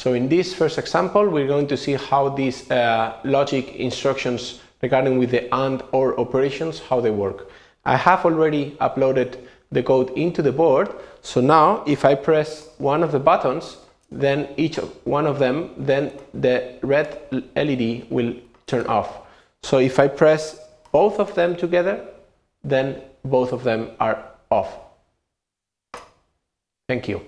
So in this first example, we're going to see how these uh, logic instructions regarding with the AND OR operations, how they work. I have already uploaded the code into the board. So now if I press one of the buttons, then each one of them, then the red LED will turn off. So if I press both of them together, then both of them are off. Thank you.